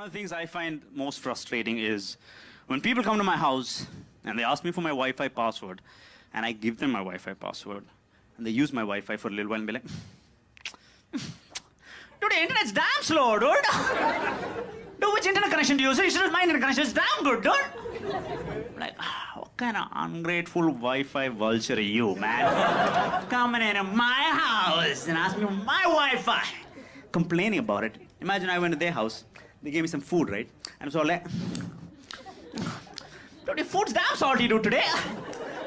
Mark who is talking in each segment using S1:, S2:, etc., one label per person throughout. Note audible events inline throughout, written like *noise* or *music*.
S1: One of the things I find most frustrating is when people come to my house and they ask me for my Wi-Fi password, and I give them my Wi-Fi password, and they use my Wi-Fi for a little while and be like, *laughs* dude, the internet's damn slow, dude. dude, which internet connection do you use? You should use my internet connection. It's damn good, dude. Like, ah, what kind of ungrateful Wi-Fi vulture are you, man? Coming into my house and asking me for my Wi-Fi, complaining about it. Imagine I went to their house. They gave me some food, right? And so like, dude, your food's damn salty, dude, today.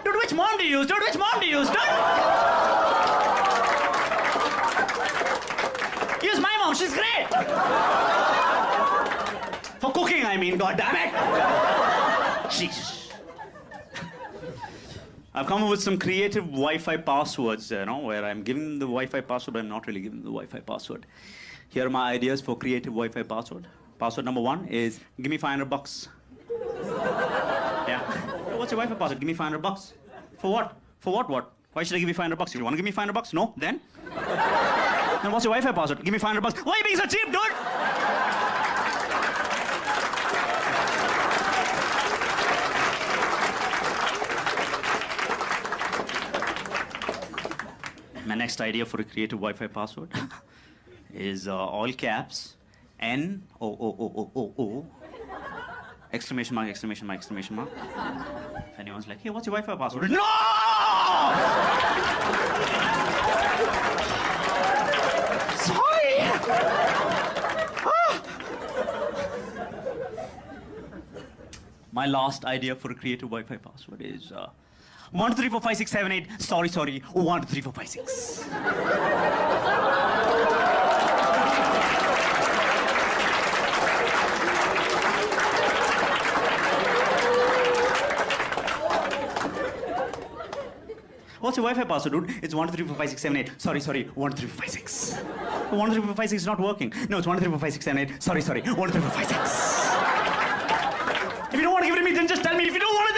S1: Dude, which mom do you use? Dude, which mom do you use, dude? Use my mom, she's great. For cooking, I mean, god damn it. Jeez. I've come up with some creative Wi-Fi passwords, you know, where I'm giving them the Wi-Fi password, but I'm not really giving them the Wi-Fi password. Here are my ideas for creative Wi-Fi password. Password number one is, give me 500 bucks. yeah. What's your Wi-Fi password? Give me 500 bucks. For what? For what, what? Why should I give you 500 bucks? You want to give me 500 bucks? No? Then? then what's your Wi-Fi password? Give me 500 bucks. Why are you being so cheap, dude? My next idea for a creative Wi-Fi password *laughs* is uh, all caps N O O O O O O exclamation mark exclamation mark exclamation mark. If anyone's like, hey, what's your Wi-Fi password? No! Sorry. Ah. My last idea for a creative Wi-Fi password is uh, one two three four five six seven eight. Sorry, sorry. One two three four five six. What's your Wi-Fi password, dude? It's one two three four five six seven eight. Sorry, sorry. One two three four five six. One two three four five six is not working. No, it's one two three four five six seven eight. Sorry, sorry. One two three four five six. If you don't want to give it to me, then just tell me. If you don't want to